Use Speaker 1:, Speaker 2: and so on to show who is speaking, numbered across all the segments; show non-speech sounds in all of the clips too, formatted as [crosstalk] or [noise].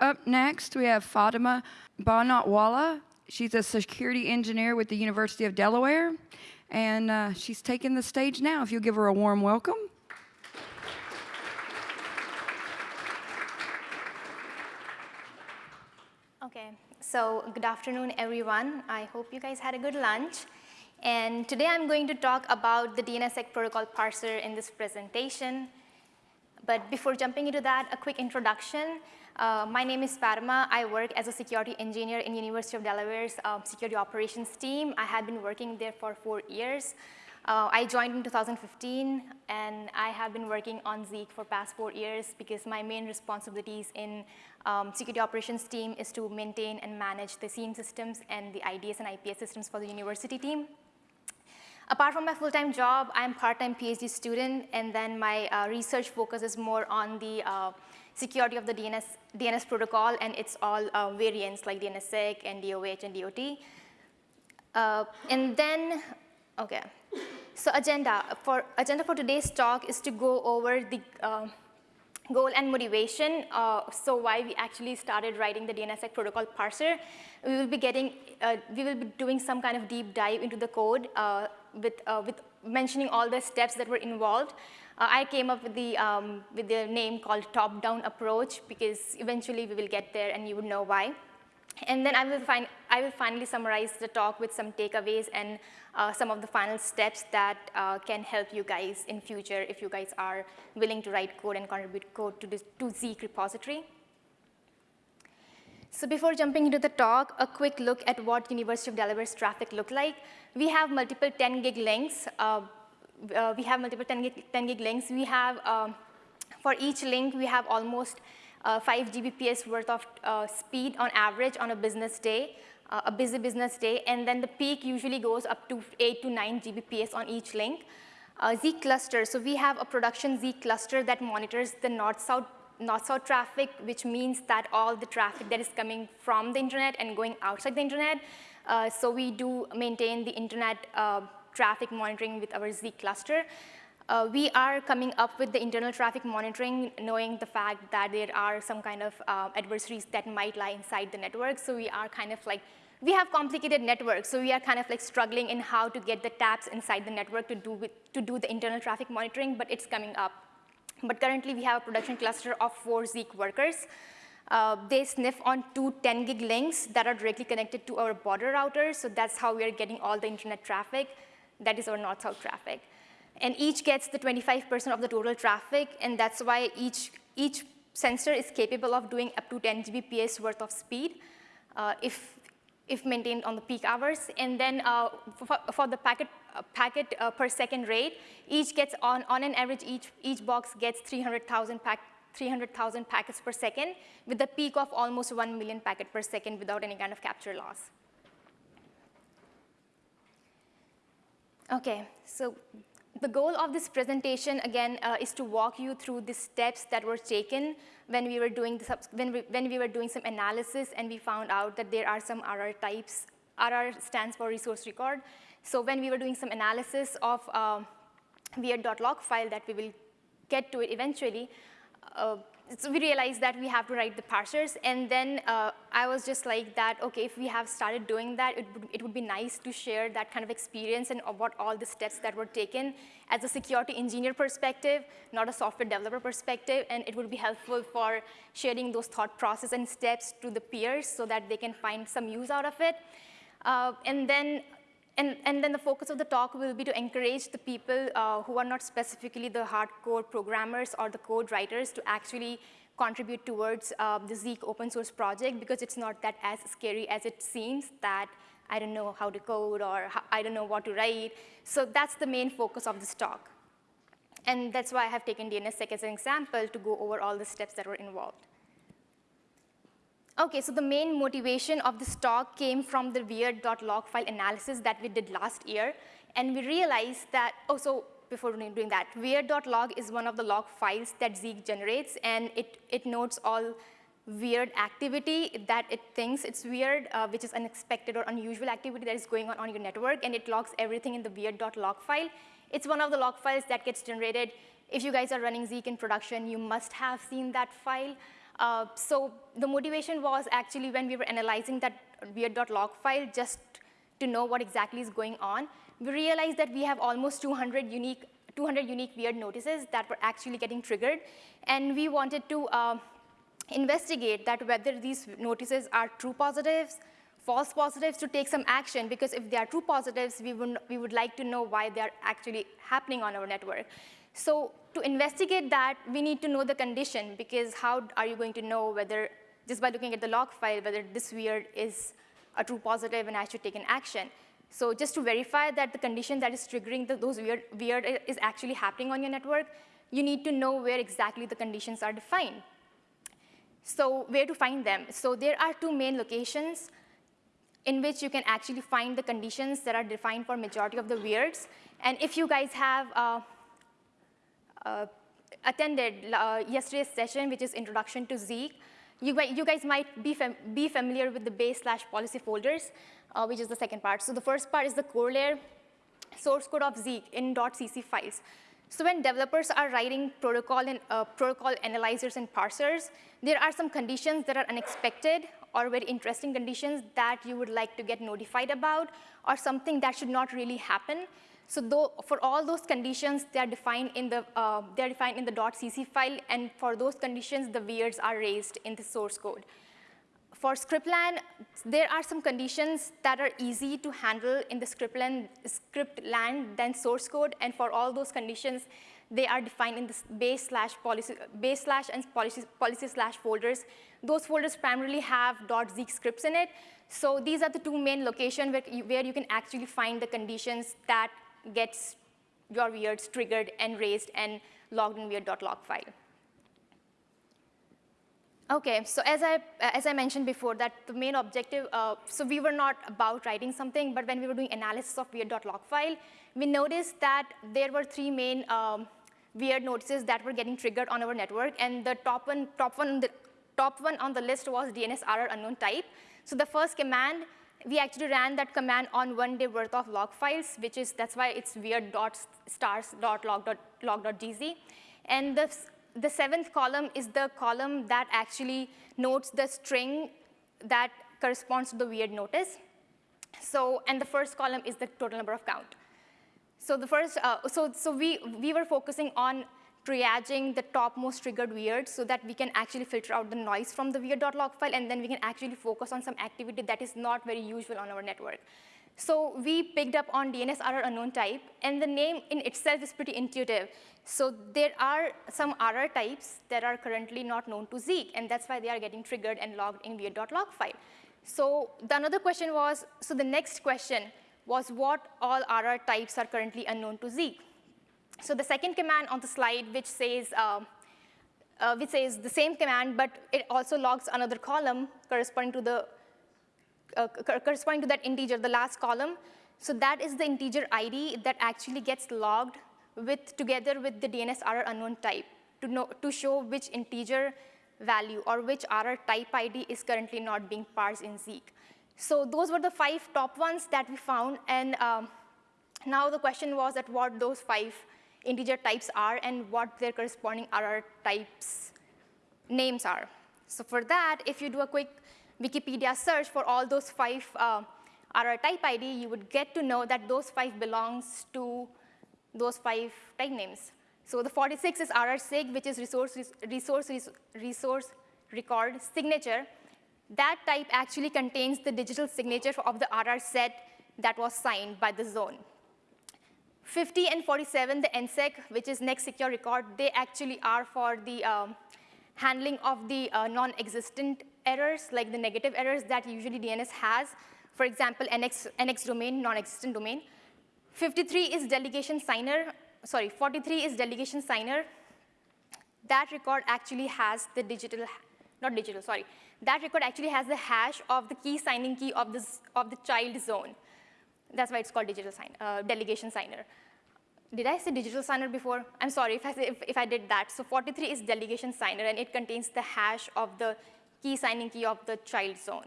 Speaker 1: Up next, we have Fatima Banatwala. She's a security engineer with the University of Delaware, and uh, she's taking the stage now. If you'll give her a warm welcome.
Speaker 2: Okay, so good afternoon, everyone. I hope you guys had a good lunch. And today I'm going to talk about the DNSSEC protocol parser in this presentation. But before jumping into that, a quick introduction. Uh, my name is Fatima. I work as a security engineer in University of Delaware's um, security operations team. I have been working there for four years. Uh, I joined in 2015, and I have been working on Zeek for past four years because my main responsibilities in um, security operations team is to maintain and manage the SIEM systems and the IDS and IPS systems for the university team. Apart from my full-time job, I'm part-time PhD student, and then my uh, research focus is more on the uh, security of the DNS, DNS protocol and its all uh, variants like DNSSEC and DOH and DOT. Uh, and then, okay. So agenda for, agenda for today's talk is to go over the uh, goal and motivation. Uh, so why we actually started writing the DNSSEC protocol parser. We will be getting, uh, we will be doing some kind of deep dive into the code uh, with, uh, with mentioning all the steps that were involved. Uh, I came up with the, um, with the name called top-down approach because eventually we will get there and you would know why. And then I will, find, I will finally summarize the talk with some takeaways and uh, some of the final steps that uh, can help you guys in future if you guys are willing to write code and contribute code to, this, to Zeek repository. So before jumping into the talk, a quick look at what University of Delaware's traffic look like. We have multiple 10 gig links. Uh, uh, we have multiple 10 gig, 10 gig links. We have, um, for each link, we have almost uh, 5 Gbps worth of uh, speed on average on a business day, uh, a busy business day, and then the peak usually goes up to 8 to 9 Gbps on each link. Uh, Zeek cluster, so we have a production Zeek cluster that monitors the north-south north-south traffic, which means that all the traffic that is coming from the internet and going outside the internet. Uh, so we do maintain the internet traffic monitoring with our Zeek cluster. Uh, we are coming up with the internal traffic monitoring, knowing the fact that there are some kind of uh, adversaries that might lie inside the network. So we are kind of like, we have complicated networks, so we are kind of like struggling in how to get the taps inside the network to do, with, to do the internal traffic monitoring, but it's coming up. But currently we have a production cluster of four Zeek workers. Uh, they sniff on two 10 gig links that are directly connected to our border routers, so that's how we are getting all the internet traffic. That is our north-south traffic. And each gets the 25% of the total traffic, and that's why each, each sensor is capable of doing up to 10 Gbps worth of speed uh, if, if maintained on the peak hours. And then uh, for, for, the packet, uh, packet uh, per second rate, each gets on, on an average, each, each box gets 300,000 pack, 300,000 packets per second with a peak of almost 1 million packet per second without any kind of capture loss. Okay, so the goal of this presentation, again, uh, is to walk you through the steps that were taken when we were doing the, when we, when we were doing some analysis and we found out that there are some RR types. RR stands for resource record. So when we were doing some analysis of uh, weird.log file that we will get to it eventually, uh, so we realized that we have to write the parsers, and then uh, I was just like that, okay, if we have started doing that, it would, it would be nice to share that kind of experience and what all the steps that were taken as a security engineer perspective, not a software developer perspective, and it would be helpful for sharing those thought process and steps to the peers so that they can find some use out of it. Uh, and then and, and, then the focus of the talk will be to encourage the people uh, who are not specifically the hardcore programmers or the code writers to actually contribute towards uh, the Zeek open source project because it's not that as scary as it seems that I don't know how to code or how, I don't know what to write. So that's the main focus of this talk. And that's why I have taken DNSSEC as an example to go over all the steps that were involved. Okay, so the main motivation of this talk came from the weird.log file analysis that we did last year. And we realized that, oh, so before doing that, weird.log is one of the log files that Zeek generates, and it, it notes all weird activity that it thinks it's weird, uh, which is unexpected or unusual activity that is going on on your network, and it logs everything in the weird.log file. It's one of the log files that gets generated. If you guys are running Zeek in production, you must have seen that file. Uh, so the motivation was actually when we were analyzing that weird.log file just to know what exactly is going on, we realized that we have almost 200 unique, 200 unique weird notices that were actually getting triggered. And we wanted to uh, investigate that whether these notices are true positives, false positives to take some action because if they are true positives, we would, we would like to know why they are actually happening on our network. So to investigate that, we need to know the condition because how are you going to know whether, just by looking at the log file, whether this weird is a true positive and I should take an action. So just to verify that the condition that is triggering the, those weird, weird is actually happening on your network, you need to know where exactly the conditions are defined. So where to find them? So there are two main locations in which you can actually find the conditions that are defined for majority of the weirds. And if you guys have uh, attended uh, yesterday's session, which is Introduction to Zeek, you, you guys might be, fam be familiar with the base slash policy folders, uh, which is the second part. So the first part is the core layer source code of Zeek in .cc files. So when developers are writing protocol and uh, protocol analyzers and parsers, there are some conditions that are unexpected or very interesting conditions that you would like to get notified about or something that should not really happen. So though, for all those conditions, they are defined in the uh, they are defined in the .cc file, and for those conditions, the weirds are raised in the source code. For scriptland, there are some conditions that are easy to handle in the scriptland, scriptland than source code, and for all those conditions, they are defined in the base slash policy, base slash and policy, policy slash folders. Those folders primarily have .zeek scripts in it. So these are the two main locations where you, where you can actually find the conditions that gets your weirds triggered and raised and logged in weird.log file. Okay, so as I, as I mentioned before, that the main objective, uh, so we were not about writing something, but when we were doing analysis of weird.log file, we noticed that there were three main um, weird notices that were getting triggered on our network, and the top one, top one, the top one on the list was DNS RR unknown type. So the first command, we actually ran that command on one day worth of log files, which is, that's why it's weird dot stars dot log dot log dot gz. And the the seventh column is the column that actually notes the string that corresponds to the weird notice. So, and the first column is the total number of count. So the first, uh, so, so we, we were focusing on triaging the topmost triggered weirds so that we can actually filter out the noise from the weird.log file and then we can actually focus on some activity that is not very usual on our network. So we picked up on DNS RR unknown type, and the name in itself is pretty intuitive. So there are some RR types that are currently not known to Zeek, and that's why they are getting triggered and logged in weird.log file. So the another question was, so the next question was what all RR types are currently unknown to Zeek. So the second command on the slide, which says, uh, uh, which says the same command, but it also logs another column corresponding to the uh, corresponding to that integer, the last column. So that is the integer ID that actually gets logged with, together with the DNS error unknown type to, know, to show which integer value or which RR type ID is currently not being parsed in Zeek. So those were the five top ones that we found. And um, now the question was at what those five integer types are and what their corresponding RR types names are. So for that, if you do a quick Wikipedia search for all those five uh, type ID, you would get to know that those five belongs to those five type names. So the 46 is RR which is resource, resource, resource record signature. That type actually contains the digital signature of the RR set that was signed by the zone. 50 and 47, the NSEC, which is next secure record, they actually are for the um, handling of the uh, non-existent errors, like the negative errors that usually DNS has. For example, NX, NX domain, non-existent domain. 53 is delegation signer, sorry, 43 is delegation signer. That record actually has the digital, not digital, sorry. That record actually has the hash of the key signing key of, this, of the child zone. That's why it's called digital sign, uh, delegation signer. Did I say digital signer before? I'm sorry if I, if, if I did that. So 43 is delegation signer, and it contains the hash of the key signing key of the child zone.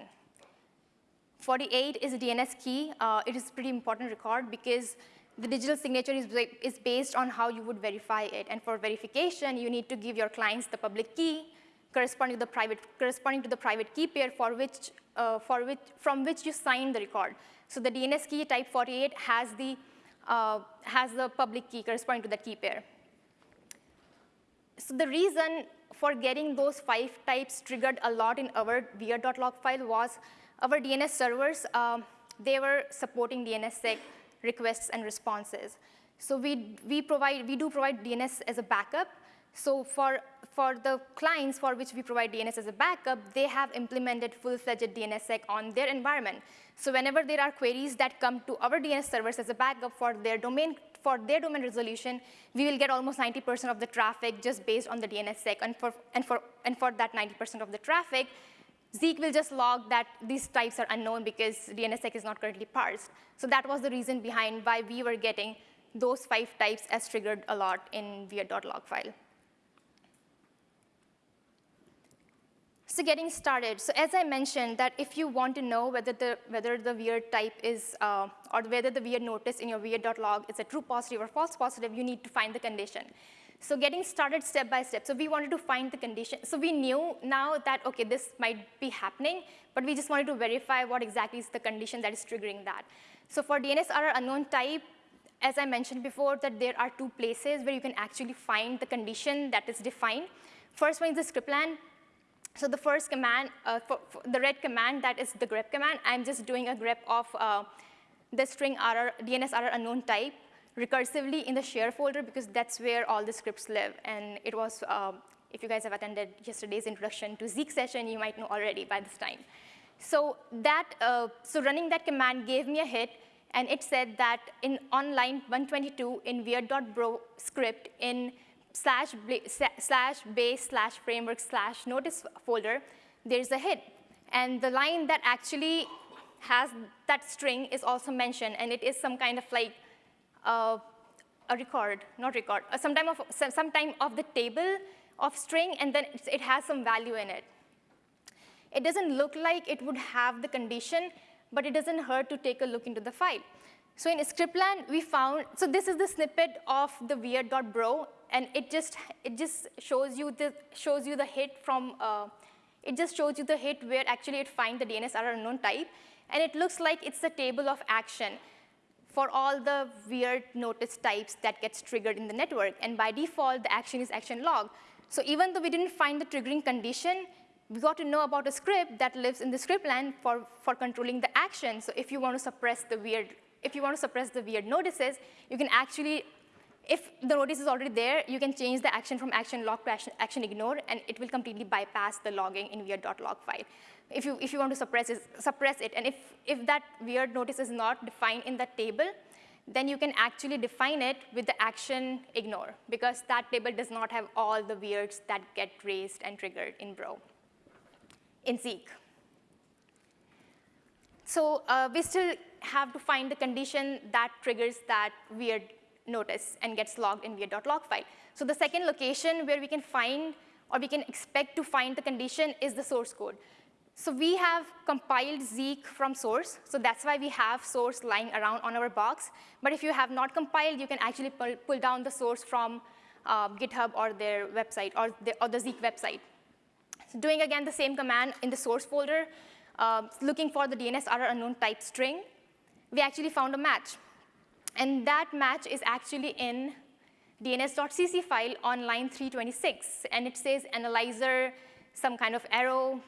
Speaker 2: 48 is a DNS key. Uh, it is a pretty important record because the digital signature is, is based on how you would verify it. And for verification, you need to give your clients the public key corresponding to the private, corresponding to the private key pair for which, uh, for which, from which you sign the record. So the DNS key type 48 has the, uh, has the public key corresponding to that key pair. So the reason for getting those five types triggered a lot in our weird.log file was our DNS servers, um, they were supporting DNSSEC requests and responses. So we, we, provide, we do provide DNS as a backup. So for, for the clients for which we provide DNS as a backup, they have implemented full-fledged DNSSEC on their environment. So whenever there are queries that come to our DNS servers as a backup for their domain for their domain resolution, we will get almost 90% of the traffic just based on the DNSSEC. And for, and for, and for that 90% of the traffic, Zeek will just log that these types are unknown because DNSSEC is not currently parsed. So that was the reason behind why we were getting those five types as triggered a lot in weird.log file. So getting started, so as I mentioned that if you want to know whether the, whether the weird type is, uh, or whether the weird notice in your weird.log is a true positive or false positive, you need to find the condition. So getting started step by step. So we wanted to find the condition. So we knew now that, okay, this might be happening, but we just wanted to verify what exactly is the condition that is triggering that. So for DNSRR unknown type, as I mentioned before, that there are two places where you can actually find the condition that is defined. First one is the script scriptland. So the first command, uh, for, for the red command, that is the grep command. I'm just doing a grep of uh, the string DNS RR unknown type recursively in the share folder because that's where all the scripts live. And it was, uh, if you guys have attended yesterday's introduction to Zeek session, you might know already by this time. So that, uh, so running that command gave me a hit, and it said that in on line 122 in weird.bro script in slash, slash base slash framework slash notice folder, there's a hit. And the line that actually has that string is also mentioned, and it is some kind of like uh, a record, not record, uh, some, time of, some time of the table of string, and then it has some value in it. It doesn't look like it would have the condition, but it doesn't hurt to take a look into the file. So in scriptland, we found, so this is the snippet of the weird.bro, and it just, it just shows you the, shows you the hit from, uh, it just shows you the hit where actually it finds the DNS RR unknown type, and it looks like it's the table of action for all the weird notice types that gets triggered in the network. And by default, the action is action log. So even though we didn't find the triggering condition, we got to know about a script that lives in the scriptland for, for controlling the action. So if you want to suppress the weird if you want to suppress the weird notices, you can actually, if the notice is already there, you can change the action from action log to action, action ignore, and it will completely bypass the logging in weird.log file. If you, if you want to suppress it, suppress it, and if, if that weird notice is not defined in that table, then you can actually define it with the action ignore, because that table does not have all the weirds that get raised and triggered in Bro, in Zeek. So uh, we still have to find the condition that triggers that weird notice and gets logged in weird.log file. So the second location where we can find or we can expect to find the condition is the source code. So we have compiled Zeek from source, so that's why we have source lying around on our box. But if you have not compiled, you can actually pull, pull down the source from uh, GitHub or their website or the, or the Zeek website. So doing again the same command in the source folder, uh, looking for the DNS RR unknown type string, we actually found a match. And that match is actually in dns.cc file on line 326. And it says analyzer, some kind of arrow,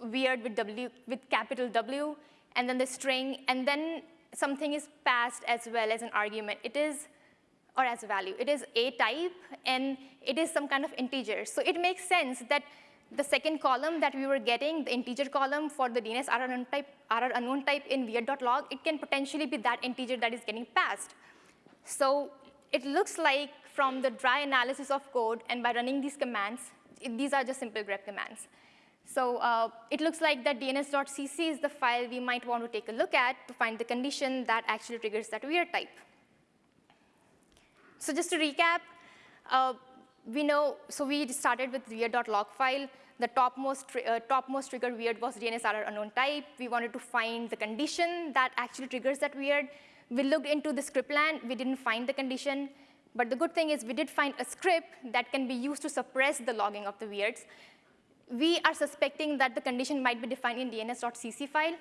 Speaker 2: weird with, w, with capital W, and then the string, and then something is passed as well as an argument. It is, or as a value. It is a type, and it is some kind of integer. So it makes sense that the second column that we were getting, the integer column for the DNS RR unknown type, RR unknown type in weird.log, it can potentially be that integer that is getting passed. So it looks like from the dry analysis of code and by running these commands, it, these are just simple grep commands. So uh, it looks like that dns.cc is the file we might want to take a look at to find the condition that actually triggers that weird type. So just to recap, uh, we know, so we started with weird.log file. The topmost, uh, topmost trigger weird was DNSRR unknown type. We wanted to find the condition that actually triggers that weird. We looked into the scriptland. We didn't find the condition. But the good thing is we did find a script that can be used to suppress the logging of the weirds. we are suspecting that the condition might be defined in dns.cc file.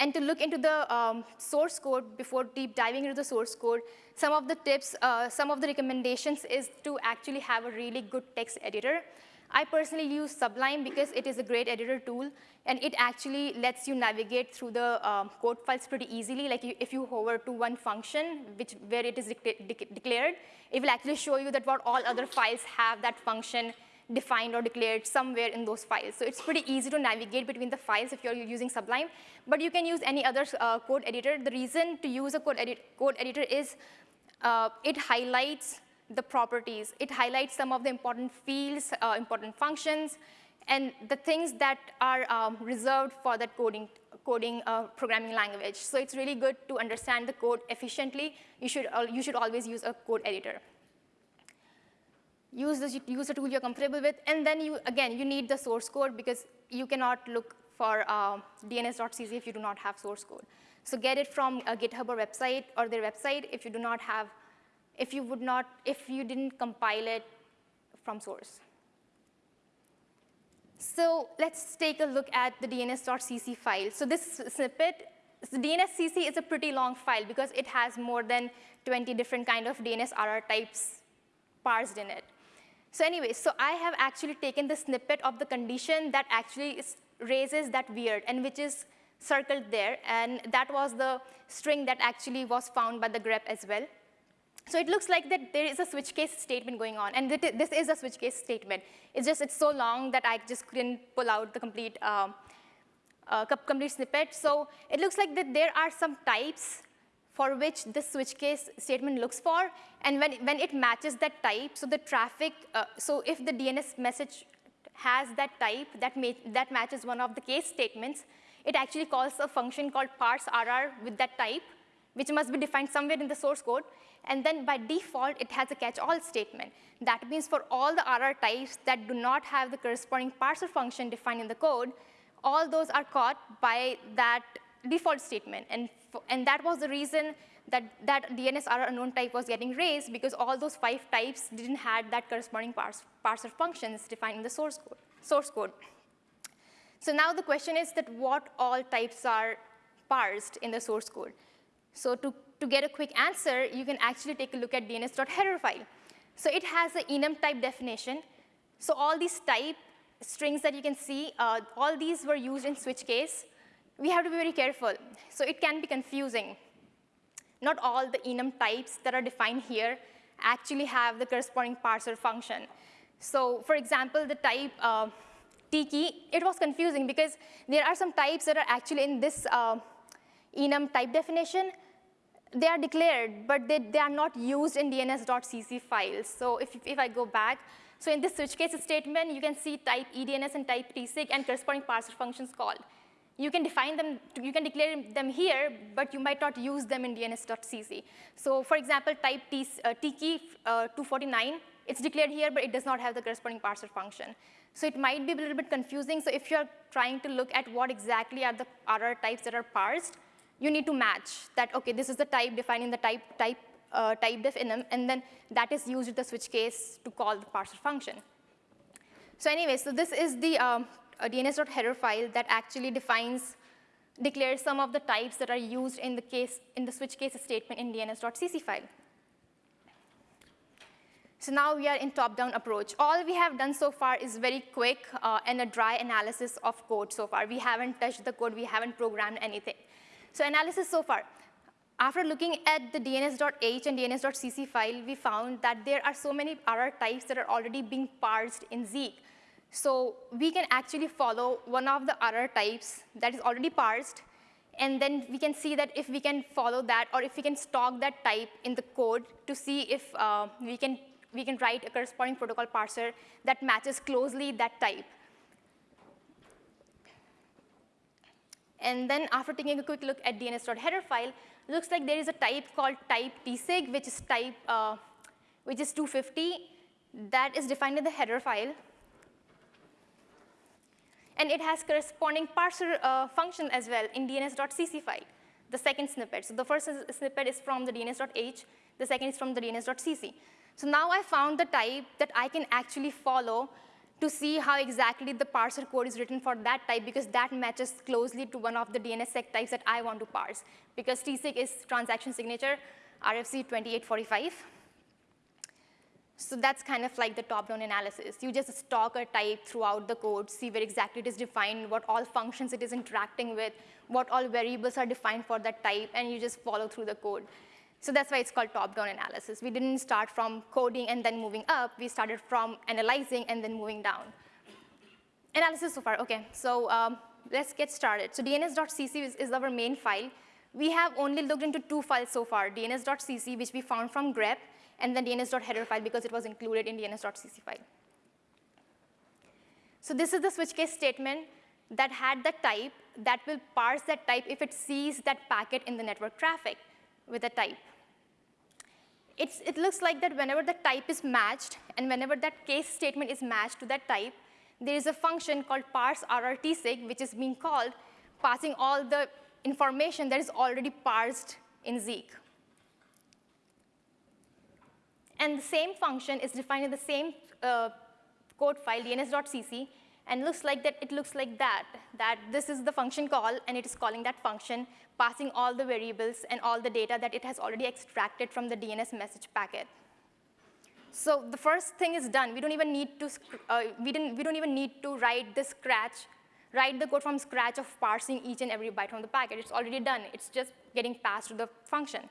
Speaker 2: And to look into the um, source code before deep diving into the source code, some of the tips, uh, some of the recommendations is to actually have a really good text editor. I personally use Sublime because it is a great editor tool, and it actually lets you navigate through the um, code files pretty easily. Like you, if you hover to one function, which, where it is de de declared, it will actually show you that what all other files have that function defined or declared somewhere in those files. So it's pretty easy to navigate between the files if you're using Sublime, but you can use any other uh, code editor. The reason to use a code, edit code editor is uh, it highlights the properties. It highlights some of the important fields, uh, important functions, and the things that are um, reserved for that coding, coding uh, programming language. So it's really good to understand the code efficiently. You should, uh, you should always use a code editor use the, tool you're comfortable with, and then you, again, you need the source code because you cannot look for uh, dns.cc if you do not have source code. So get it from a GitHub or website or their website if you do not have, if you would not, if you didn't compile it from source. So let's take a look at the dns.cc file. So this snippet, the DNSCC is a pretty long file because it has more than 20 different kind of DNS RR types parsed in it. So anyway, so I have actually taken the snippet of the condition that actually is, raises that weird and which is circled there. And that was the string that actually was found by the grep as well. So it looks like that there is a switch case statement going on. And this is a switch case statement. It's just it's so long that I just couldn't pull out the complete, um, uh, complete snippet. So it looks like that there are some types for which this switch case statement looks for. And when, when it matches that type, so the traffic, uh, so if the DNS message has that type that, that matches one of the case statements, it actually calls a function called parse RR with that type, which must be defined somewhere in the source code. And then by default, it has a catch-all statement. That means for all the RR types that do not have the corresponding parser function defined in the code, all those are caught by that default statement. And, and that was the reason that that DNS RR unknown type was getting raised because all those five types didn't have that corresponding parse, parser functions defined in the source code, source code. So now the question is that what all types are parsed in the source code. So to, to get a quick answer, you can actually take a look at dns.header file. So it has an enum type definition. So all these type strings that you can see, uh, all these were used in switch case we have to be very careful. So it can be confusing. Not all the enum types that are defined here actually have the corresponding parser function. So for example, the type uh, T-key, it was confusing because there are some types that are actually in this uh, enum type definition. They are declared, but they, they are not used in dns.cc files. So if, if I go back, so in this switch case statement, you can see type EDNS and type tsig and corresponding parser functions called you can define them, you can declare them here, but you might not use them in dns.cc. So for example, type T, uh, key uh, 249, it's declared here, but it does not have the corresponding parser function. So it might be a little bit confusing. So if you're trying to look at what exactly are the RR types that are parsed, you need to match that, OK, this is the type defining the type, type, uh, type def enum, and then that is used the switch case to call the parser function. So anyway, so this is the um, a DNS.header file that actually defines, declares some of the types that are used in the case, in the switch case statement in DNS.cc file. So now we are in top-down approach. All we have done so far is very quick uh, and a dry analysis of code so far. We haven't touched the code. We haven't programmed anything. So analysis so far. After looking at the dns.h and dns.cc file, we found that there are so many RR types that are already being parsed in Zeek. So we can actually follow one of the RR types that is already parsed, and then we can see that if we can follow that or if we can stock that type in the code to see if uh, we, can, we can write a corresponding protocol parser that matches closely that type. And then after taking a quick look at dns.header file, looks like there is a type called type tsig, which is type, uh, which is 250. That is defined in the header file and it has corresponding parser uh, function as well in dns.cc file, the second snippet. So the first snippet is from the dns.h, the second is from the dns.cc. So now I found the type that I can actually follow to see how exactly the parser code is written for that type because that matches closely to one of the DNSSEC types that I want to parse. Because TSIG is transaction signature, RFC 2845. So that's kind of like the top-down analysis. You just stalk a type throughout the code, see where exactly it is defined, what all functions it is interacting with, what all variables are defined for that type, and you just follow through the code. So that's why it's called top-down analysis. We didn't start from coding and then moving up. We started from analyzing and then moving down. Analysis so far, OK. So um, let's get started. So dns.cc is, is our main file. We have only looked into two files so far, dns.cc, which we found from grep, and then dns.header file because it was included in dns.cc file. So this is the switch case statement that had the type that will parse that type if it sees that packet in the network traffic with a type. It's, it looks like that whenever the type is matched and whenever that case statement is matched to that type, there is a function called parse RRTSIG, which is being called passing all the information that is already parsed in Zeek. And the same function is defined in the same uh, code file, dns.cc, and looks like that it looks like that, that this is the function call, and it is calling that function, passing all the variables and all the data that it has already extracted from the DNS message packet. So the first thing is done. We don't even need to, uh, we, didn't, we don't even need to write the scratch, write the code from scratch of parsing each and every byte from the packet. It's already done. It's just getting passed to the function.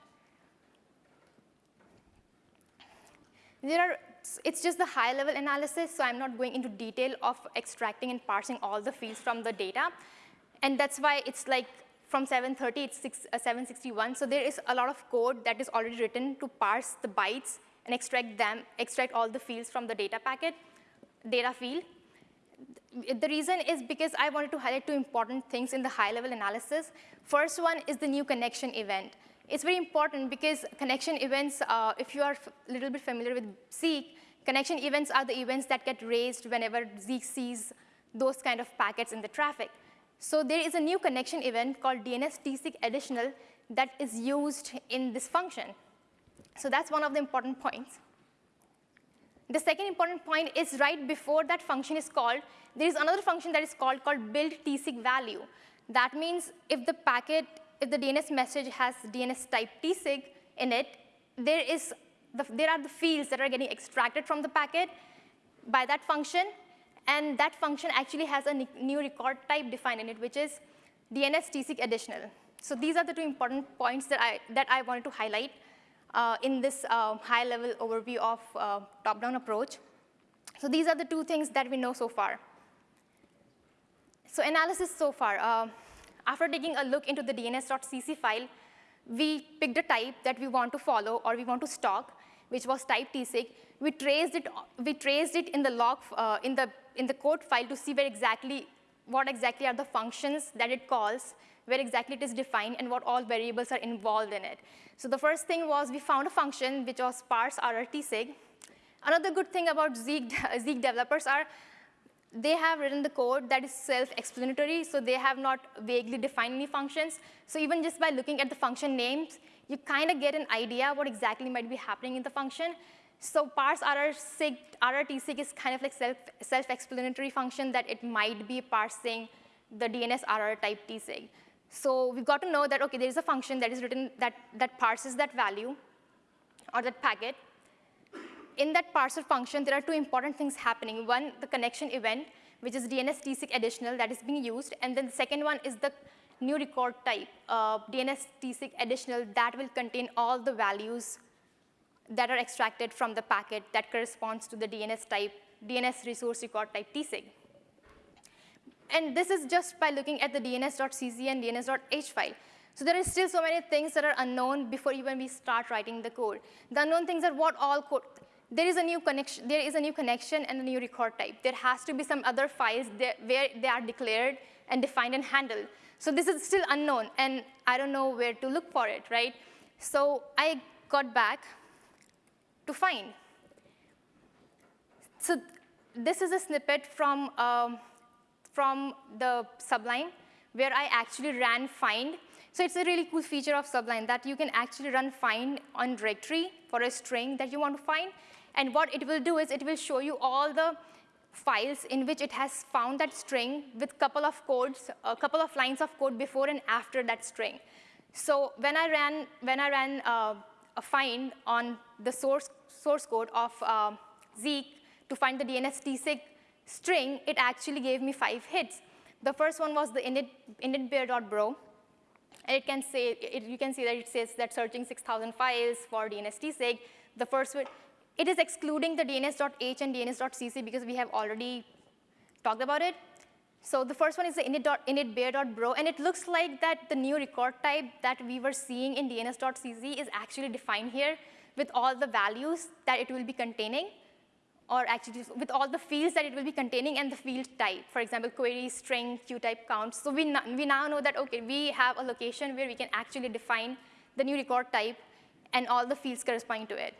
Speaker 2: There are, it's just the high level analysis, so I'm not going into detail of extracting and parsing all the fields from the data. And that's why it's like from 730, it's six, uh, 761. So there is a lot of code that is already written to parse the bytes and extract them, extract all the fields from the data packet, data field. The reason is because I wanted to highlight two important things in the high level analysis. First one is the new connection event. It's very important because connection events, uh, if you are a little bit familiar with Zeek, connection events are the events that get raised whenever Zeek sees those kind of packets in the traffic. So there is a new connection event called DNS TSIG additional that is used in this function. So that's one of the important points. The second important point is right before that function is called, there is another function that is called called build TSIG value. That means if the packet if the DNS message has DNS type tsig in it, there, is the, there are the fields that are getting extracted from the packet by that function, and that function actually has a new record type defined in it, which is DNS tsig additional. So these are the two important points that I, that I wanted to highlight uh, in this uh, high-level overview of uh, top-down approach. So these are the two things that we know so far. So analysis so far. After taking a look into the dns.cc file, we picked a type that we want to follow or we want to stalk, which was type tsig. We traced it, we traced it in the log, uh, in, the, in the code file to see where exactly, what exactly are the functions that it calls, where exactly it is defined, and what all variables are involved in it. So the first thing was we found a function which was parse rrtsig. Another good thing about Zeek, [laughs] Zeek developers are they have written the code that is self-explanatory, so they have not vaguely defined any functions. So even just by looking at the function names, you kind of get an idea what exactly might be happening in the function. So parse RRSig, RRTSig is kind of like self, self-explanatory function that it might be parsing the DNS RR type tsig. So we've got to know that, OK, there is a function that is written that, that parses that value or that packet in that parser function, there are two important things happening. One, the connection event, which is DNS tsig additional that is being used. And then the second one is the new record type, uh, DNS tsig additional that will contain all the values that are extracted from the packet that corresponds to the DNS type, DNS resource record type tsig. And this is just by looking at the dns.cc and dns.h file. So there are still so many things that are unknown before even we start writing the code. The unknown things are what all code, there is a new connection, there is a new connection and a new record type. There has to be some other files where they are declared and defined and handled. So this is still unknown, and I don't know where to look for it, right? So I got back to find. So this is a snippet from, um, from the Sublime, where I actually ran find. So it's a really cool feature of Sublime that you can actually run find on directory for a string that you want to find, and what it will do is it will show you all the files in which it has found that string with a couple of codes, a couple of lines of code before and after that string. So when I ran, when I ran uh, a find on the source, source code of uh, Zeek to find the DNS tsig string, it actually gave me five hits. The first one was the init, init-bare.bro. And it can say, it, you can see that it says that searching 6,000 files for DNS tsig. The first one, it is excluding the dns.h and dns.cc because we have already talked about it. So the first one is the init.init-bare.bro, and it looks like that the new record type that we were seeing in dns.cc is actually defined here with all the values that it will be containing or actually with all the fields that it will be containing and the field type. For example, query, string, queue type counts. So we, we now know that, okay, we have a location where we can actually define the new record type and all the fields corresponding to it.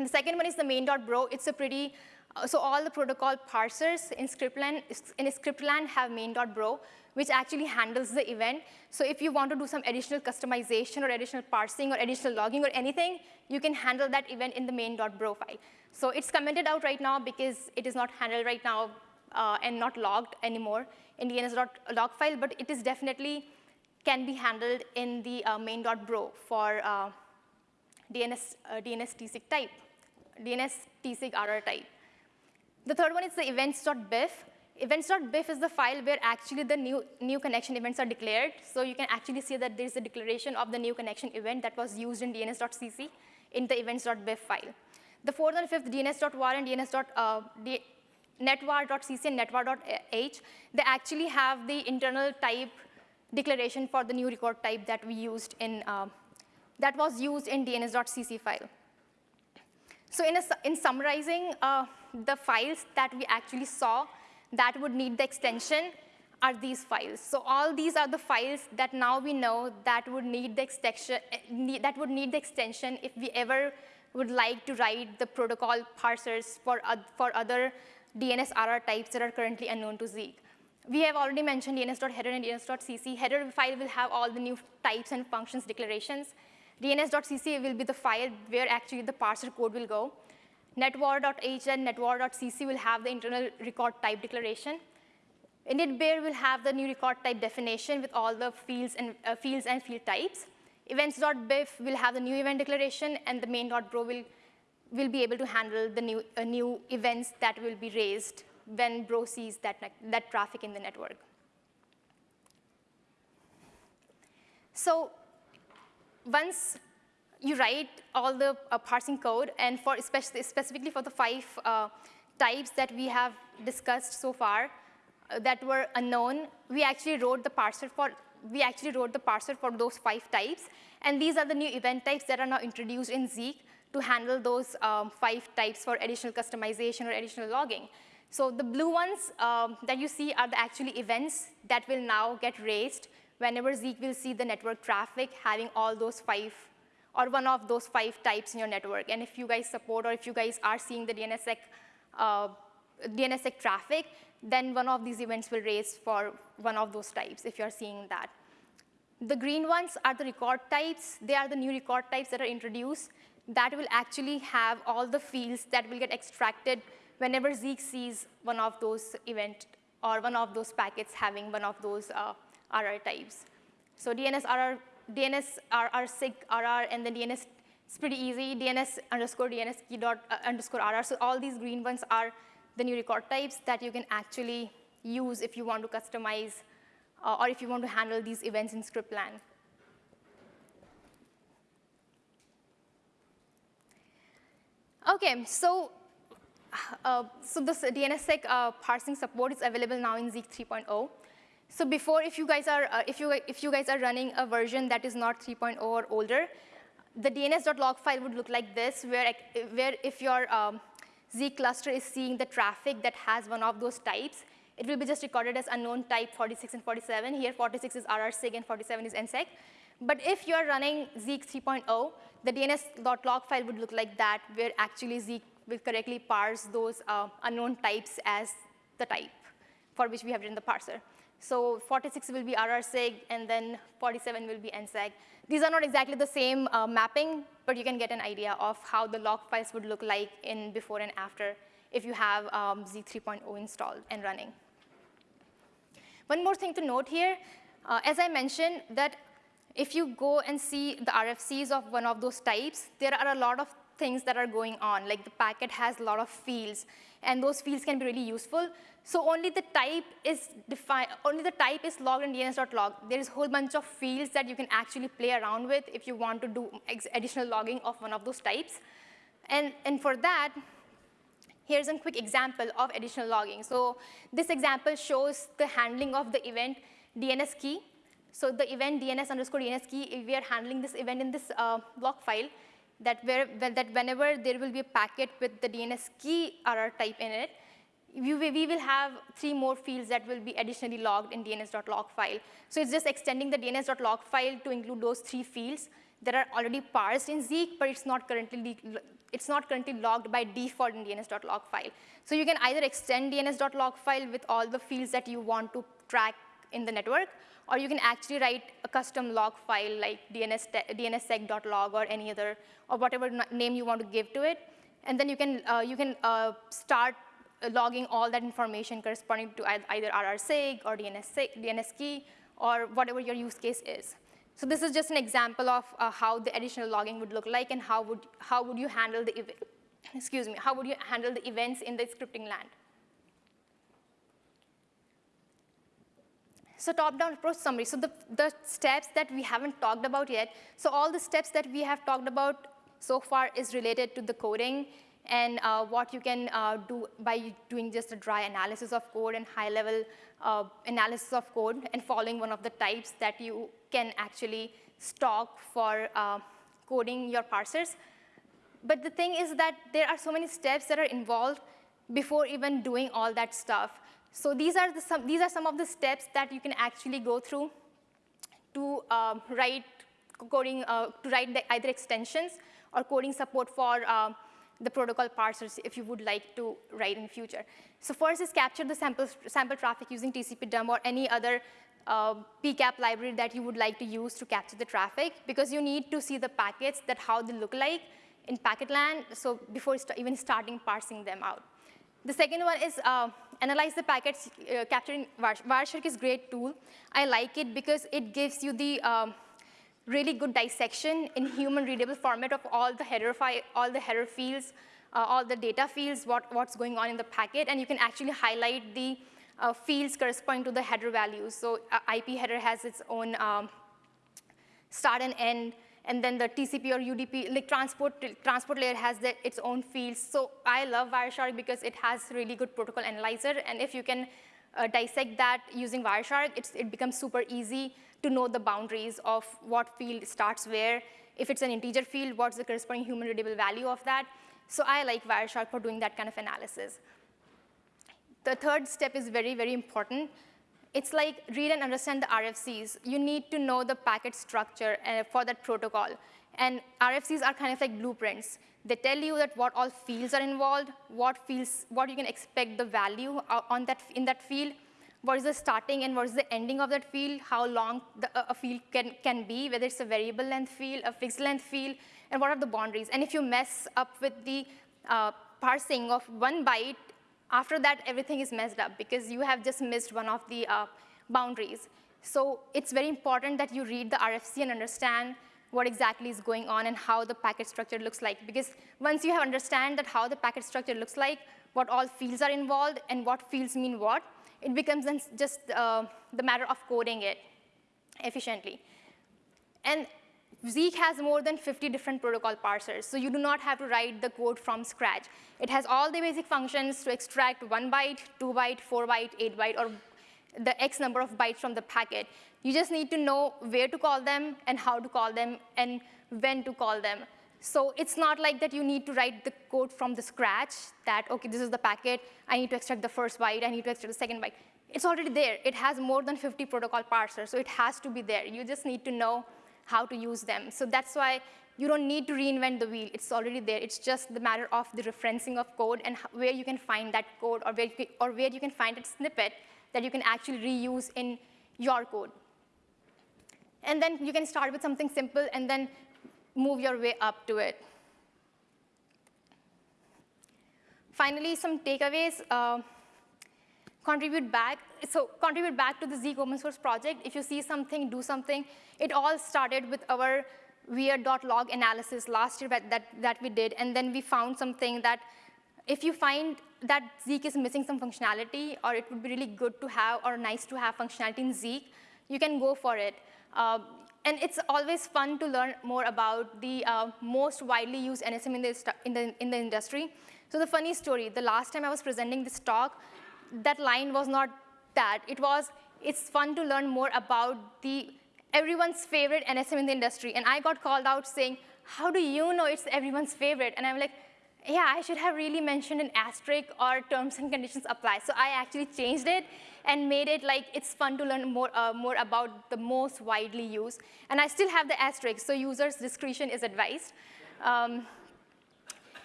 Speaker 2: And the second one is the main.bro. It's a pretty, uh, so all the protocol parsers in scriptland, in scriptland have main.bro, which actually handles the event. So if you want to do some additional customization or additional parsing or additional logging or anything, you can handle that event in the main.bro file. So it's commented out right now because it is not handled right now uh, and not logged anymore in the dns.log file, but it is definitely can be handled in the uh, main.bro for uh, DNS, uh, DNS tsig type, DNS tsig RR type. The third one is the events.bif. Events.bif is the file where actually the new, new connection events are declared. So you can actually see that there's a declaration of the new connection event that was used in dns.cc in the events.bif file. The fourth and fifth dns.var and dns. Uh, and netvar.h, they actually have the internal type declaration for the new record type that we used in, uh, that was used in dns.cc file. So in, a, in summarizing uh, the files that we actually saw that would need the extension are these files. So all these are the files that now we know that would need the extension, eh, that would need the extension if we ever would like to write the protocol parsers for, for other DNS RR types that are currently unknown to Zeek. We have already mentioned dns.header and dns.cc. Header file will have all the new types and functions declarations. dns.cc will be the file where actually the parser code will go. netvar.h and netvar.cc will have the internal record type declaration. init-bare will have the new record type definition with all the fields and, uh, fields and field types. Events.bif will have the new event declaration, and the main.bro will, will be able to handle the new, uh, new events that will be raised when bro sees that, that traffic in the network. So once you write all the uh, parsing code, and for especially, specifically for the five uh, types that we have discussed so far uh, that were unknown, we actually wrote the parser for we actually wrote the parser for those five types. And these are the new event types that are now introduced in Zeek to handle those um, five types for additional customization or additional logging. So the blue ones um, that you see are the actually events that will now get raised whenever Zeek will see the network traffic having all those five or one of those five types in your network. And if you guys support or if you guys are seeing the DNSSEC, uh, DNSSEC traffic, then one of these events will raise for one of those types if you're seeing that. The green ones are the record types. They are the new record types that are introduced that will actually have all the fields that will get extracted whenever Zeek sees one of those event or one of those packets having one of those uh, RR types. So DNS RR, DNS RR SIG RR, and then DNS, it's pretty easy, DNS underscore DNS key dot uh, underscore RR. So all these green ones are the new record types that you can actually use if you want to customize uh, or if you want to handle these events in scriptland. Okay, so uh, so this DNSSEC uh, parsing support is available now in Zeek 3.0. So before, if you guys are uh, if you if you guys are running a version that is not 3.0 or older, the DNS.log file would look like this, where where if your um, Zeek cluster is seeing the traffic that has one of those types, it will be just recorded as unknown type 46 and 47. Here 46 is RRSIG and 47 is NSEC. But if you're running Zeek 3.0, the DNS.log file would look like that, where actually Zeek will correctly parse those uh, unknown types as the type for which we have written the parser. So 46 will be RRSIG, and then 47 will be NSEC. These are not exactly the same uh, mapping, but you can get an idea of how the log files would look like in before and after if you have um, Zeek 3.0 installed and running. One more thing to note here, uh, as I mentioned, that if you go and see the RFCs of one of those types, there are a lot of things that are going on, like the packet has a lot of fields, and those fields can be really useful. So only the type is defined, only the type is logged in DNS.log. There is a whole bunch of fields that you can actually play around with if you want to do additional logging of one of those types. And, and for that, here's a quick example of additional logging. So this example shows the handling of the event DNS key. So the event DNS underscore DNS key, we are handling this event in this uh, block file that, where, that whenever there will be a packet with the DNS key RR type in it, we, we will have three more fields that will be additionally logged in DNS.log file. So it's just extending the DNS.log file to include those three fields that are already parsed in Zeek, but it's not currently it's not currently logged by default in DNS.log file. So you can either extend DNS.log file with all the fields that you want to track in the network, or you can actually write a custom log file like DNS DNSSEC.log or any other, or whatever name you want to give to it. And then you can, uh, you can uh, start logging all that information corresponding to either RRSIG or DNS, DNS or whatever your use case is. So this is just an example of uh, how the additional logging would look like and how would, how would you handle the, excuse me, how would you handle the events in the scripting land. So top-down approach summary. So the, the steps that we haven't talked about yet, so all the steps that we have talked about so far is related to the coding and uh, what you can uh, do by doing just a dry analysis of code and high-level uh, analysis of code and following one of the types that you can actually stock for uh, coding your parsers. But the thing is that there are so many steps that are involved before even doing all that stuff. So these are, the, some, these are some of the steps that you can actually go through to uh, write coding, uh, to write the, either extensions or coding support for uh, the protocol parsers if you would like to write in future. So first is capture the sample, sample traffic using TCP dump or any other uh, PCAP library that you would like to use to capture the traffic because you need to see the packets that how they look like in packetland so before st even starting parsing them out. The second one is uh, analyze the packets uh, capturing Wireshark is great tool. I like it because it gives you the um, really good dissection in human readable format of all the header all the header fields, uh, all the data fields, what, what's going on in the packet, and you can actually highlight the uh, fields corresponding to the header values. So uh, IP header has its own um, start and end, and then the TCP or UDP, like transport, transport layer has the, its own fields. So I love Wireshark because it has really good protocol analyzer, and if you can uh, dissect that using Wireshark, it becomes super easy to know the boundaries of what field starts where. If it's an integer field, what's the corresponding human readable value of that? So I like Wireshark for doing that kind of analysis. The third step is very, very important. It's like read and understand the RFCs. You need to know the packet structure uh, for that protocol. And RFCs are kind of like blueprints. They tell you that what all fields are involved, what fields, what you can expect the value uh, on that, in that field, what is the starting and what is the ending of that field, how long the, a field can, can be, whether it's a variable length field, a fixed length field, and what are the boundaries. And if you mess up with the uh, parsing of one byte, after that, everything is messed up because you have just missed one of the uh, boundaries. So it's very important that you read the RFC and understand what exactly is going on and how the packet structure looks like. Because once you have understand that how the packet structure looks like, what all fields are involved and what fields mean what, it becomes just uh, the matter of coding it efficiently. And Zeek has more than 50 different protocol parsers, so you do not have to write the code from scratch. It has all the basic functions to extract one byte, two byte, four byte, eight byte, or the X number of bytes from the packet. You just need to know where to call them and how to call them and when to call them. So it's not like that you need to write the code from the scratch that, OK, this is the packet. I need to extract the first byte. I need to extract the second byte. It's already there. It has more than 50 protocol parsers, so it has to be there. You just need to know how to use them. So that's why you don't need to reinvent the wheel. It's already there. It's just the matter of the referencing of code and where you can find that code or where you can, or where you can find a snippet that you can actually reuse in your code. And then you can start with something simple and then move your way up to it. finally, some takeaways. Uh, contribute back. So contribute back to the Zeek open source project. If you see something, do something. It all started with our weird.log analysis last year that, that, that we did, and then we found something that if you find that Zeek is missing some functionality, or it would be really good to have or nice to have functionality in Zeek, you can go for it. Uh, and it's always fun to learn more about the uh, most widely used NSM in the, in, the, in the industry. So the funny story, the last time I was presenting this talk, that line was not that. It was, it's fun to learn more about the everyone's favorite NSM in the industry. And I got called out saying, how do you know it's everyone's favorite? And I'm like, yeah, I should have really mentioned an asterisk or terms and conditions apply. So I actually changed it and made it like it's fun to learn more, uh, more about the most widely used. And I still have the asterisk, so users' discretion is advised. Um,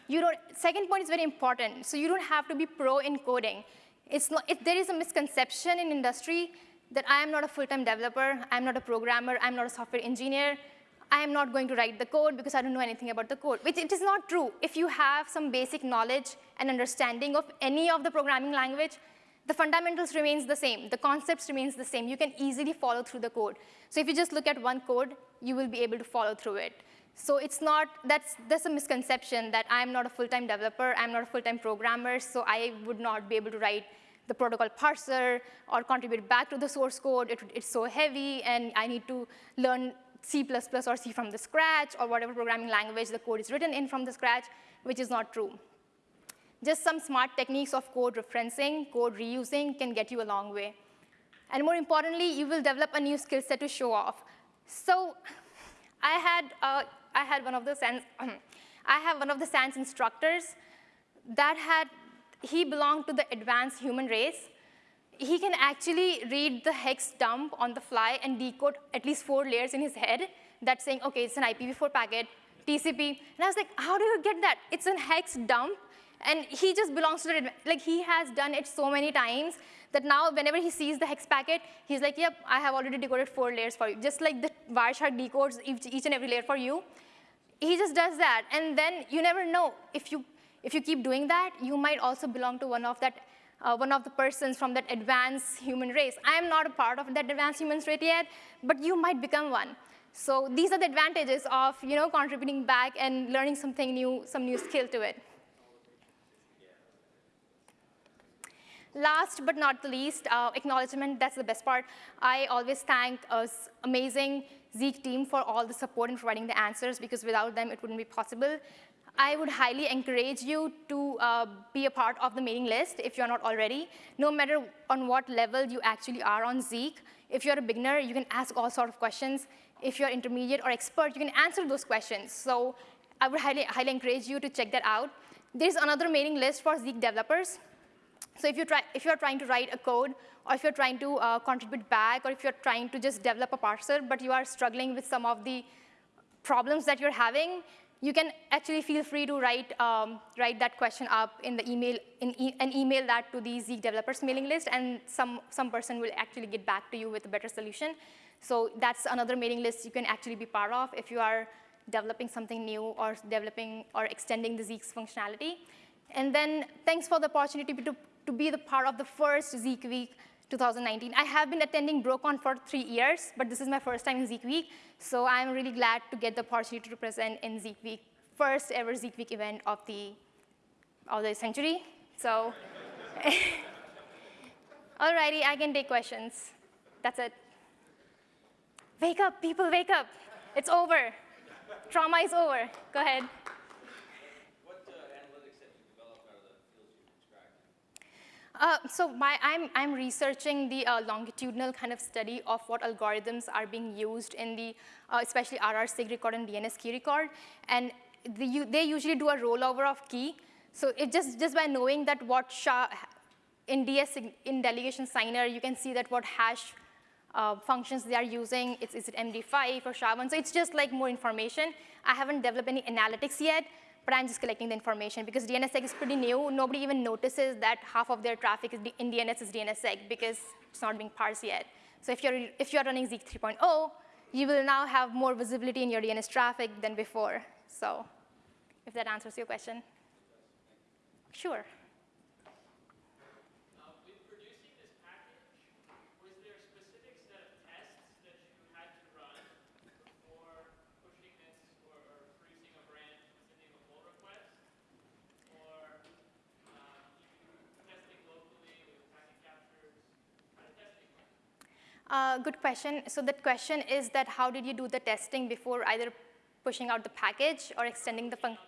Speaker 2: you don't, second point is very important. So you don't have to be pro in coding. It's not, if there is a misconception in industry that I am not a full-time developer, I'm not a programmer, I'm not a software engineer, I am not going to write the code because I don't know anything about the code, which it is not true. If you have some basic knowledge and understanding of any of the programming language, the fundamentals remains the same. The concepts remains the same. You can easily follow through the code. So if you just look at one code, you will be able to follow through it. So it's not, that's, that's a misconception that I'm not a full-time developer, I'm not a full-time programmer, so I would not be able to write the protocol parser or contribute back to the source code. It, it's so heavy, and I need to learn C++ or C from the scratch, or whatever programming language the code is written in from the scratch, which is not true. Just some smart techniques of code referencing, code reusing can get you a long way. And more importantly, you will develop a new skill set to show off. So I had, uh, I had one of the SANS, [clears throat] I have one of the SANS instructors that had he belonged to the advanced human race. He can actually read the hex dump on the fly and decode at least four layers in his head that's saying, okay, it's an IPv4 packet, TCP. And I was like, how do you get that? It's an hex dump. And he just belongs to the, like he has done it so many times that now whenever he sees the hex packet, he's like, yep, I have already decoded four layers for you. Just like the Wireshark decodes each, each and every layer for you. He just does that. And then you never know if you if you keep doing that, you might also belong to one of that uh, one of the persons from that advanced human race. I am not a part of that advanced human race yet, but you might become one. So these are the advantages of you know, contributing back and learning something new, some new skill to it. Last but not the least, uh, acknowledgement, that's the best part. I always thank us amazing Zeek team for all the support in providing the answers because without them, it wouldn't be possible. I would highly encourage you to uh, be a part of the mailing list if you're not already, no matter on what level you actually are on Zeek. If you're a beginner, you can ask all sort of questions. If you're intermediate or expert, you can answer those questions. So I would highly, highly encourage you to check that out. There's another mailing list for Zeek developers. So if, you try, if you're trying to write a code, or if you're trying to uh, contribute back, or if you're trying to just develop a parser, but you are struggling with some of the problems that you're having, you can actually feel free to write, um, write that question up in the email, in e and email that to the Zeek developers mailing list, and some, some person will actually get back to you with a better solution. So that's another mailing list you can actually be part of if you are developing something new or developing or extending the Zeek's functionality. And then thanks for the opportunity to, to be the part of the first Zeek Week 2019. I have been attending BroCon for three years, but this is my first time in Zeek Week. So I'm really glad to get the opportunity to present in Zeek Week, first ever Zeek Week event of the, of the century. So, [laughs] alrighty, I can take questions. That's it. Wake up, people, wake up. It's over. Trauma is over. Go ahead. Uh, so my, I'm, I'm researching the uh, longitudinal kind of study of what algorithms are being used in the, uh, especially RRSIG record and DNS key record. And the, they usually do a rollover of key. So it just, just by knowing that what SHA, in DS, in delegation signer, you can see that what hash uh, functions they are using. It's, is it MD5 or SHA-1? So it's just like more information. I haven't developed any analytics yet, but I'm just collecting the information because DNSSEC is pretty new. Nobody even notices that half of their traffic is in DNS is DNSSEC because it's not being parsed yet. So if you're, if you're running Zeek 3.0, you will now have more visibility in your DNS traffic than before. So if that answers your question. Sure. Uh, good question. So the question is that how did you do the testing before either pushing out the package or extending the function?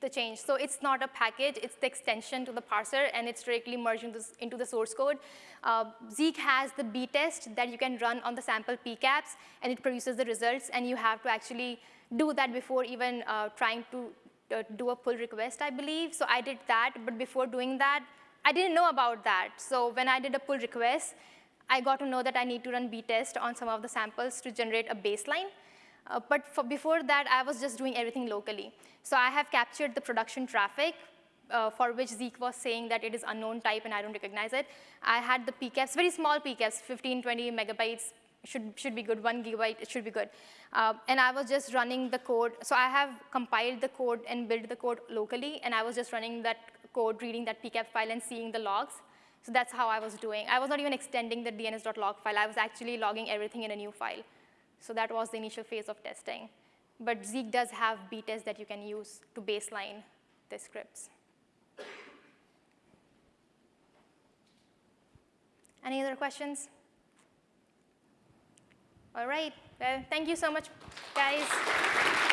Speaker 2: the change. So it's not a package, it's the extension to the parser, and it's directly merged into, into the source code. Uh, Zeek has the b-test that you can run on the sample pcaps, and it produces the results, and you have to actually do that before even uh, trying to uh, do a pull request, I believe. So I did that, but before doing that, I didn't know about that. So when I did a pull request, I got to know that I need to run b-test on some of the samples to generate a baseline. Uh, but for, before that, I was just doing everything locally. So I have captured the production traffic uh, for which Zeek was saying that it is unknown type and I don't recognize it. I had the PCAPs, very small PCAPs, 15, 20 megabytes, should, should be good, one gigabyte, it should be good. Uh, and I was just running the code. So I have compiled the code and built the code locally, and I was just running that code, reading that PCAP file and seeing the logs. So that's how I was doing. I was not even extending the DNS.log file. I was actually logging everything in a new file. So that was the initial phase of testing. But Zeek does have b-tests that you can use to baseline the scripts. Any other questions? All right, well, thank you so much, guys.